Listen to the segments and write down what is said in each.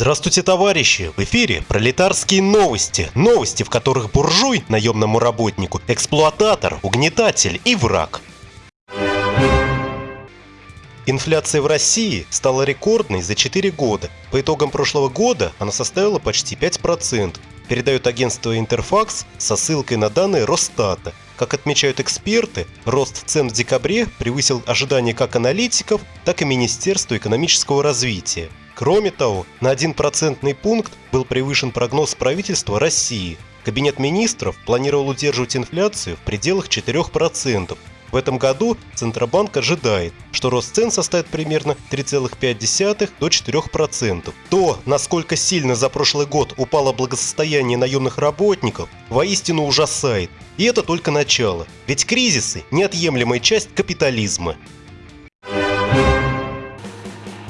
Здравствуйте, товарищи! В эфире пролетарские новости. Новости, в которых буржуй, наемному работнику, эксплуататор, угнетатель и враг. Инфляция в России стала рекордной за 4 года. По итогам прошлого года она составила почти 5%, передает агентство Интерфакс со ссылкой на данные Росстата. Как отмечают эксперты, рост цен в декабре превысил ожидания как аналитиков, так и Министерства экономического развития. Кроме того, на 1% пункт был превышен прогноз правительства России. Кабинет министров планировал удерживать инфляцию в пределах 4%, в этом году Центробанк ожидает, что рост цен составит примерно 3,5 до 4%. То, насколько сильно за прошлый год упало благосостояние наемных работников, воистину ужасает. И это только начало, ведь кризисы – неотъемлемая часть капитализма.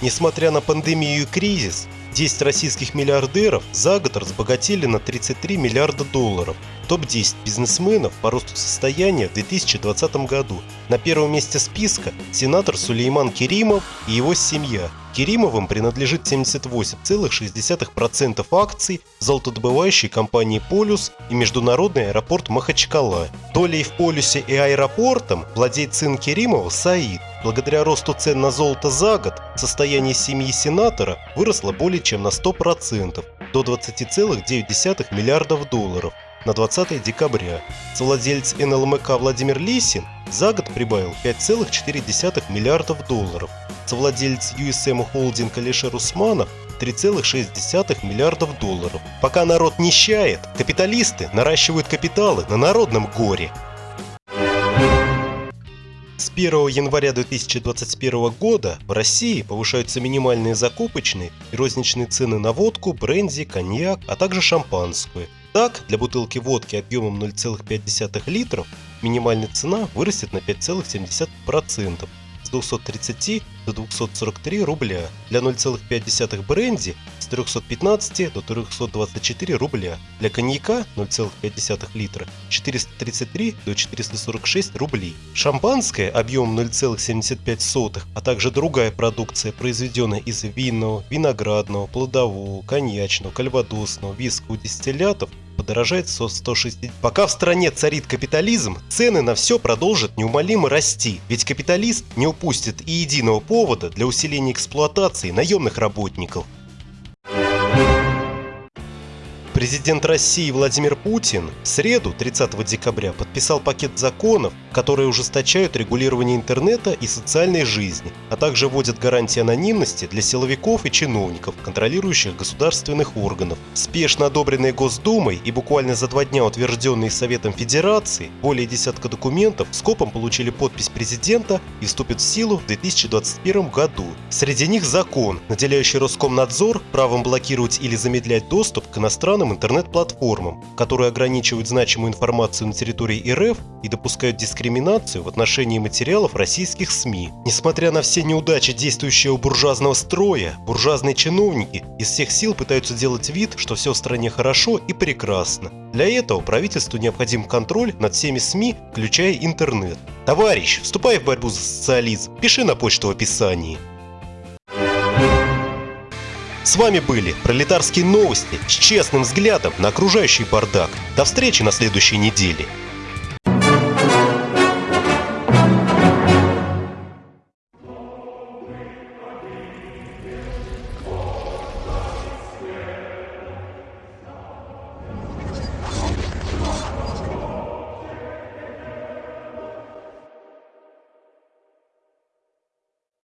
Несмотря на пандемию и кризис, 10 российских миллиардеров за год разбогатели на 33 миллиарда долларов – Топ-10 бизнесменов по росту состояния в 2020 году. На первом месте списка сенатор Сулейман Керимов и его семья. Керимовым принадлежит 78,6% акций золотодобывающей компании «Полюс» и международный аэропорт Махачкала. Долей в «Полюсе» и аэропортом владеет сын Керимова Саид. Благодаря росту цен на золото за год состояние семьи сенатора выросло более чем на 100% до 20,9 миллиардов долларов на 20 декабря. Совладелец НЛМК Владимир Лисин за год прибавил 5,4 миллиардов долларов. Совладелец USM Holding Алишер Усманов 3,6 миллиардов долларов. Пока народ нищает, капиталисты наращивают капиталы на народном горе. С 1 января 2021 года в России повышаются минимальные закупочные и розничные цены на водку, бренди, коньяк, а также шампанское – так, для бутылки водки объемом 0,5 литров минимальная цена вырастет на 5,7%, с 230 до 243 рубля, для 0,5 бренди с 315 до 324 рубля, для коньяка 0,5 литра 433 до 446 рублей. Шампанское объемом 0,75, а также другая продукция, произведенная из винного, виноградного, плодового, коньячного, кальвадосного, вискового дистиллятов подорожает со 160. Пока в стране царит капитализм, цены на все продолжат неумолимо расти, ведь капиталист не упустит и единого повода для усиления эксплуатации наемных работников. Президент России Владимир Путин в среду 30 декабря подписал пакет законов, которые ужесточают регулирование интернета и социальной жизни, а также вводят гарантии анонимности для силовиков и чиновников, контролирующих государственных органов. Спешно одобренные Госдумой и буквально за два дня утвержденные Советом Федерации, более десятка документов скопом получили подпись президента и вступят в силу в 2021 году. Среди них закон, наделяющий Роскомнадзор правом блокировать или замедлять доступ к иностранным интернет-платформам, которые ограничивают значимую информацию на территории РФ и допускают дискриминацию в отношении материалов российских СМИ. Несмотря на все неудачи действующего буржуазного строя, буржуазные чиновники из всех сил пытаются делать вид, что все в стране хорошо и прекрасно. Для этого правительству необходим контроль над всеми СМИ, включая интернет. Товарищ, вступай в борьбу за социализм, пиши на почту в описании. С вами были пролетарские новости с честным взглядом на окружающий бардак. До встречи на следующей неделе.